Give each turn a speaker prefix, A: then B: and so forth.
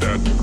A: that.